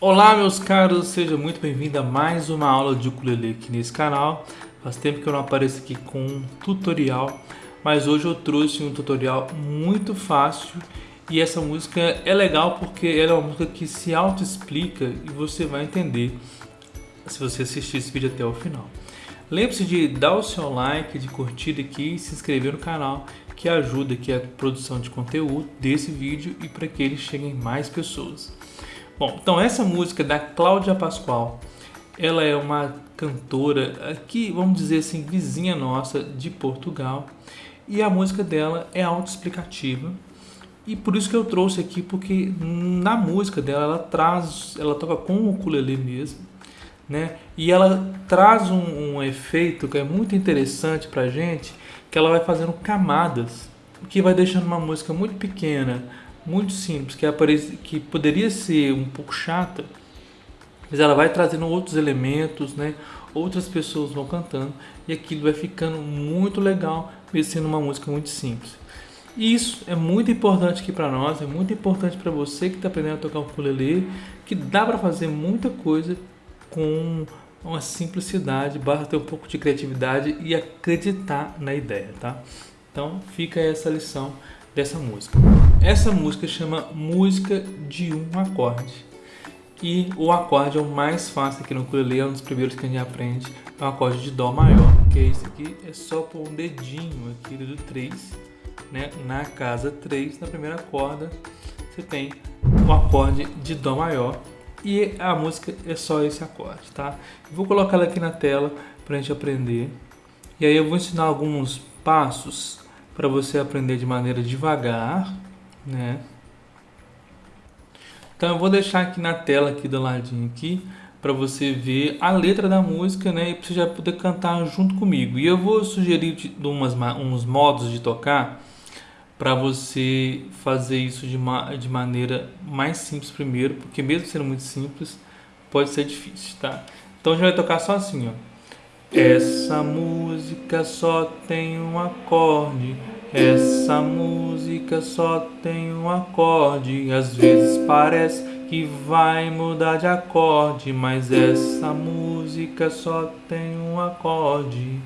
Olá meus caros, seja muito bem-vindo a mais uma aula de ukulele aqui nesse canal. Faz tempo que eu não apareço aqui com um tutorial, mas hoje eu trouxe um tutorial muito fácil e essa música é legal porque ela é uma música que se auto-explica e você vai entender se você assistir esse vídeo até o final. Lembre-se de dar o seu like, de curtir aqui e se inscrever no canal que ajuda aqui a produção de conteúdo desse vídeo e para que ele chegue em mais pessoas. Bom, então essa música da Cláudia Pascoal, ela é uma cantora aqui, vamos dizer assim, vizinha nossa de Portugal. E a música dela é autoexplicativa. E por isso que eu trouxe aqui, porque na música dela ela traz, ela toca com o ukulele mesmo, né? E ela traz um, um efeito que é muito interessante pra gente, que ela vai fazendo camadas, que vai deixando uma música muito pequena, muito simples, que, aparece, que poderia ser um pouco chata, mas ela vai trazendo outros elementos, né? outras pessoas vão cantando e aquilo vai ficando muito legal, mesmo sendo uma música muito simples. E isso é muito importante aqui para nós, é muito importante para você que está aprendendo a tocar o ukulele, que dá para fazer muita coisa com uma simplicidade, basta ter um pouco de criatividade e acreditar na ideia, tá? Então fica essa lição dessa música. Essa música chama Música de um Acorde. E o acorde é o mais fácil aqui no ukulele, é um dos primeiros que a gente aprende. É o acorde de Dó maior, que é esse aqui, é só pôr um dedinho aqui do 3, né? Na casa 3, na primeira corda, você tem o acorde de Dó maior. E a música é só esse acorde, tá? vou colocar ela aqui na tela para a gente aprender. E aí eu vou ensinar alguns passos para você aprender de maneira devagar, né? Então eu vou deixar aqui na tela aqui do ladinho aqui para você ver a letra da música, né, e você já poder cantar junto comigo. E eu vou sugerir de, de umas, uns modos de tocar para você fazer isso de, ma de maneira mais simples primeiro, porque mesmo sendo muito simples, pode ser difícil, tá? Então gente vai tocar só assim, ó. Essa música só tem um acorde. Essa música só tem um acorde. Às vezes parece que vai mudar de acorde, mas essa música só tem um acorde.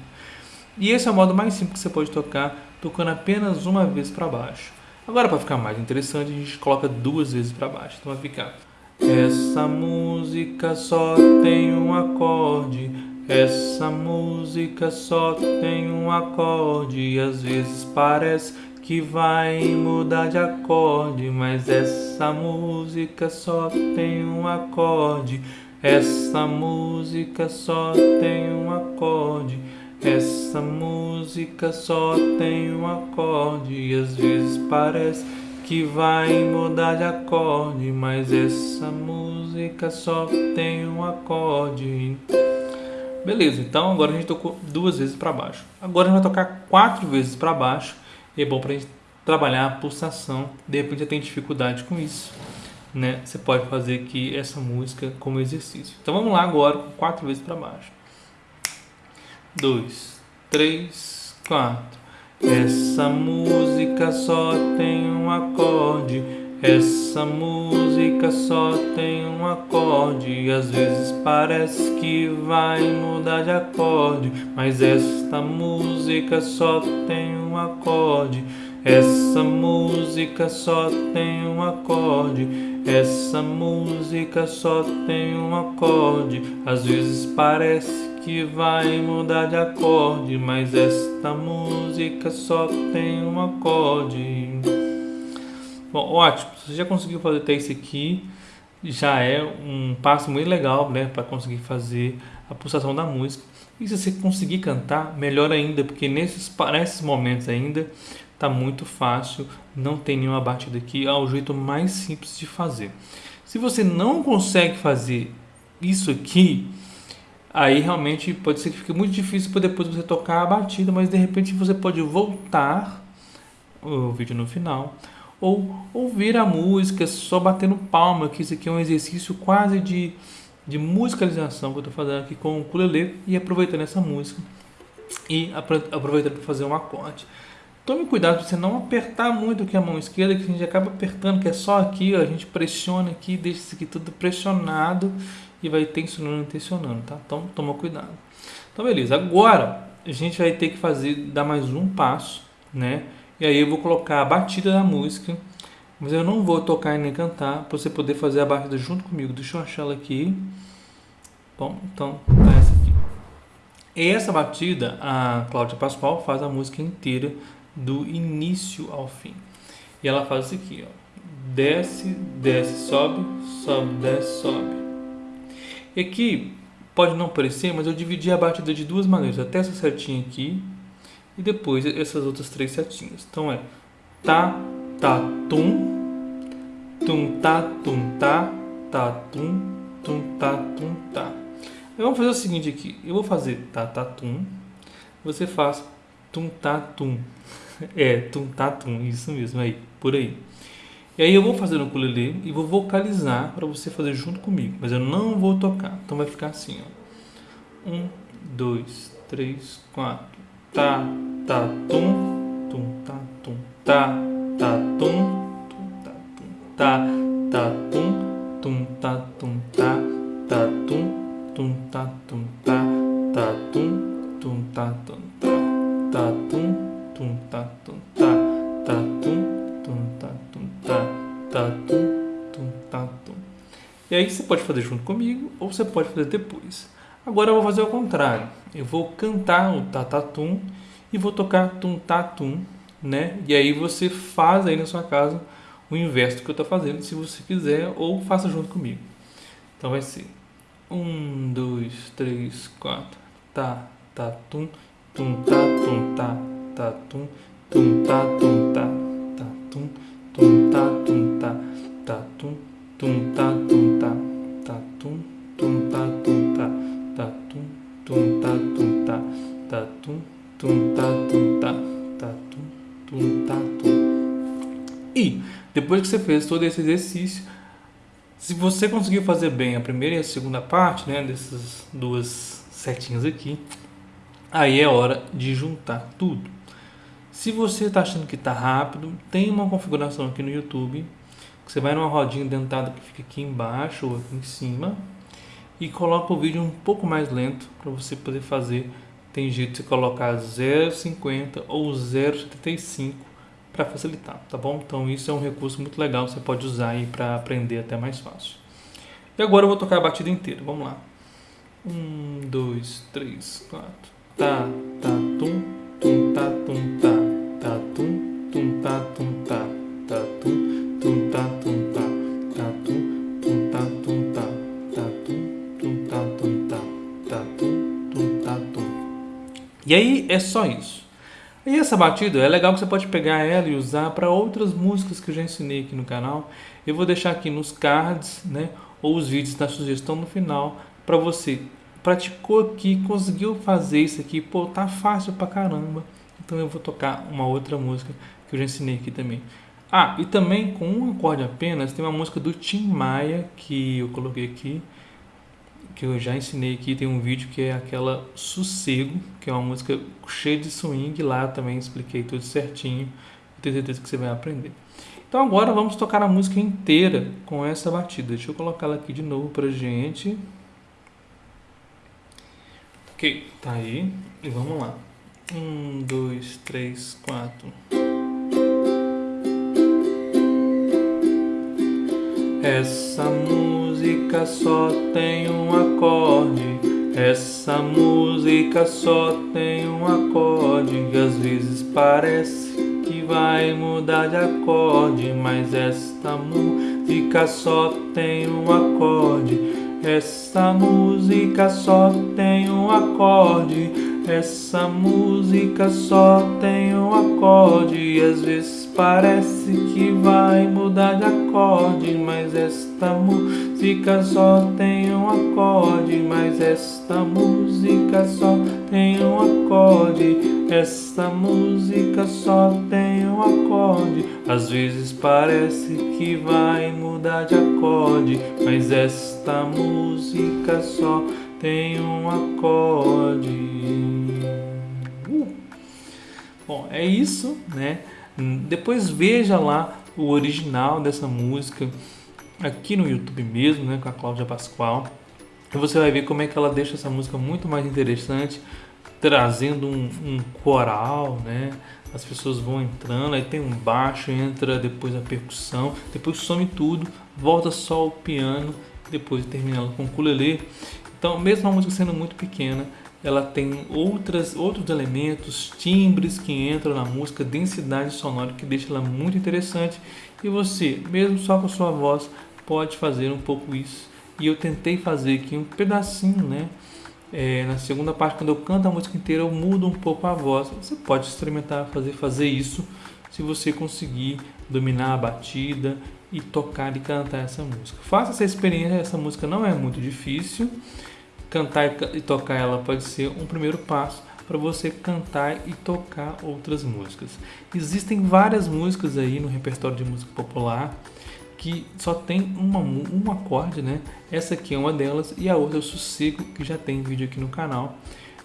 E esse é o modo mais simples que você pode tocar, tocando apenas uma vez para baixo. Agora, para ficar mais interessante, a gente coloca duas vezes para baixo. Então vai ficar. Essa música só tem um acorde. Essa música só tem um acorde e às vezes parece que vai mudar de acorde, mas essa música só tem um acorde. Essa música só tem um acorde. Essa música só tem um acorde e às vezes parece que vai mudar de acorde, mas essa música só tem um acorde. Beleza, então agora a gente tocou duas vezes para baixo. Agora a gente vai tocar quatro vezes para baixo. E é bom para a gente trabalhar a pulsação. De repente já tem dificuldade com isso. Né? Você pode fazer aqui essa música como exercício. Então vamos lá agora com quatro vezes para baixo. Dois, três, quatro. Essa música só tem um acorde. Essa música só tem um acorde e às vezes parece que vai mudar de acorde, mas esta música só tem um acorde. Essa música só tem um acorde. Essa música só tem um acorde. Às vezes parece que vai mudar de acorde, mas esta música só tem um acorde. Bom, ótimo, você já conseguiu fazer até isso aqui, já é um passo muito legal, né, para conseguir fazer a pulsação da música. E se você conseguir cantar, melhor ainda, porque nesses, nesses momentos ainda tá muito fácil, não tem nenhuma batida aqui, é o jeito mais simples de fazer. Se você não consegue fazer isso aqui, aí realmente pode ser que fique muito difícil para depois você tocar a batida, mas de repente você pode voltar o vídeo no final ou ouvir a música só batendo palma, que isso aqui é um exercício quase de, de musicalização que eu estou fazendo aqui com o ukulele e aproveitando essa música e aproveitando para fazer um acorde. Tome cuidado para você não apertar muito aqui a mão esquerda, que a gente acaba apertando, que é só aqui, ó, a gente pressiona aqui, deixa isso aqui tudo pressionado e vai tensionando e tensionando, tá? Então toma cuidado. Então beleza, agora a gente vai ter que fazer, dar mais um passo, né? E aí eu vou colocar a batida da música, mas eu não vou tocar e nem cantar, para você poder fazer a batida junto comigo. Deixa eu achar ela aqui. Bom, então tá essa aqui. Essa batida, a Cláudia Pascoal faz a música inteira do início ao fim. E ela faz isso aqui, ó. Desce, desce, sobe, sobe, desce, sobe. E aqui pode não parecer, mas eu dividi a batida de duas maneiras. Até essa setinha aqui e depois essas outras três setinhas. Então é tá, tá, tum, tum, tá, tum, tá, tá, tum, tum, tá, tum. Aí vamos fazer o seguinte aqui. Eu vou fazer tá, tá, tum. Você faz tum, tá, tum. É, tum, tá, tum, isso mesmo, aí, por aí. E aí eu vou fazer no ukulele e vou vocalizar para você fazer junto comigo, mas eu não vou tocar. Então vai ficar assim, ó. Um, dois, três, quatro. Tá, tá, tum, tum, tá, tum, tá, tá, tum, tum, tá, tum, tá, tá, tum, tum, tá, tum, tá, tá, tum, tum, tá, tum, tá, tá, tum, tum, tá, tum, tá, tá, tum tum tá tum. Tá tá tum tum tá tum. Tá tá tum tum tá tum. E aí você pode fazer junto comigo ou você pode fazer depois. Agora eu vou fazer o contrário. Eu vou cantar o tatatum e vou tocar tum tatum, né? E aí você faz aí na sua casa o inverso que eu estou fazendo, se você quiser, ou faça junto comigo. Então vai ser um, dois, três, quatro, tá, tá, tum, tum, tá, tum, tá, tá tum tum tá tum tá tá tum tum tá tum tá tá tum tum tá tum que você fez todo esse exercício se você conseguiu fazer bem a primeira e a segunda parte, né, dessas duas setinhas aqui, aí é hora de juntar tudo. Se você está achando que está rápido, tem uma configuração aqui no YouTube. Você vai numa rodinha dentada que fica aqui embaixo ou aqui em cima e coloca o vídeo um pouco mais lento para você poder fazer. Tem jeito de você colocar 0,50 ou 0,75 para facilitar, tá bom? Então isso é um recurso muito legal, você pode usar aí para aprender até mais fácil. E agora eu vou tocar a batida inteira, vamos lá. Um, dois, três, quatro. Tá, tá, tum, tum, tá, tum, tá tá tum tum tá tum tá tá tum tum tá tum tá tá tum tum tum tum tum tum tum tum tá tum e aí é só isso e essa batida é legal que você pode pegar ela e usar para outras músicas que eu já ensinei aqui no canal eu vou deixar aqui nos cards né ou os vídeos da sugestão no final para você praticou aqui, conseguiu fazer isso aqui, pô, tá fácil pra caramba. Então eu vou tocar uma outra música que eu já ensinei aqui também. Ah, e também com um acorde apenas, tem uma música do Tim Maia que eu coloquei aqui, que eu já ensinei aqui, tem um vídeo que é aquela Sossego, que é uma música cheia de swing, lá também expliquei tudo certinho, tenho certeza que você vai aprender. Então agora vamos tocar a música inteira com essa batida. Deixa eu colocar ela aqui de novo pra gente. Ok, tá aí. E vamos lá. Um, dois, três, quatro. Essa música só tem um acorde. Essa música só tem um acorde. Que às vezes parece que vai mudar de acorde. Mas esta música só tem um acorde. Essa música só tem um acorde. Essa música só tem um acorde e às vezes parece que vai mudar de acorde, mas esta música só tem um acorde, mas esta música só tem um acorde, esta música só tem um acorde. Às vezes parece que vai mudar de acorde, mas esta música só tem um acorde. Bom, é isso, né? Depois veja lá o original dessa música aqui no YouTube mesmo, né, com a Cláudia Pascoal. E você vai ver como é que ela deixa essa música muito mais interessante, trazendo um, um coral, né? As pessoas vão entrando, aí tem um baixo, entra depois a percussão, depois some tudo, volta só o piano, depois termina ela com o ukulele. Então, mesmo a música sendo muito pequena, ela tem outras, outros elementos, timbres que entram na música, densidade sonora que deixa ela muito interessante. E você, mesmo só com sua voz, pode fazer um pouco isso. E eu tentei fazer aqui um pedacinho, né? É, na segunda parte, quando eu canto a música inteira, eu mudo um pouco a voz. Você pode experimentar fazer, fazer isso se você conseguir dominar a batida e tocar e cantar essa música. Faça essa experiência, essa música não é muito difícil cantar e tocar ela pode ser um primeiro passo para você cantar e tocar outras músicas. Existem várias músicas aí no repertório de música popular que só tem uma, um acorde, né? Essa aqui é uma delas e a outra é o sossego, que já tem vídeo aqui no canal.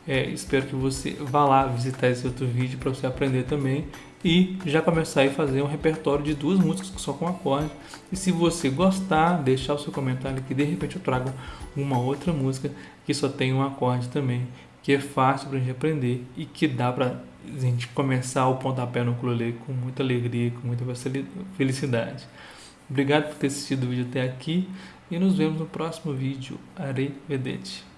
É, espero que você vá lá visitar esse outro vídeo para você aprender também e já começar a fazer um repertório de duas músicas só com acorde. E se você gostar, deixar o seu comentário que de repente eu trago uma outra música que só tem um acorde também, que é fácil para a gente aprender e que dá para a gente começar o pontapé no ukulele com muita alegria, com muita felicidade. Obrigado por ter assistido o vídeo até aqui e nos vemos no próximo vídeo. Arrivederci.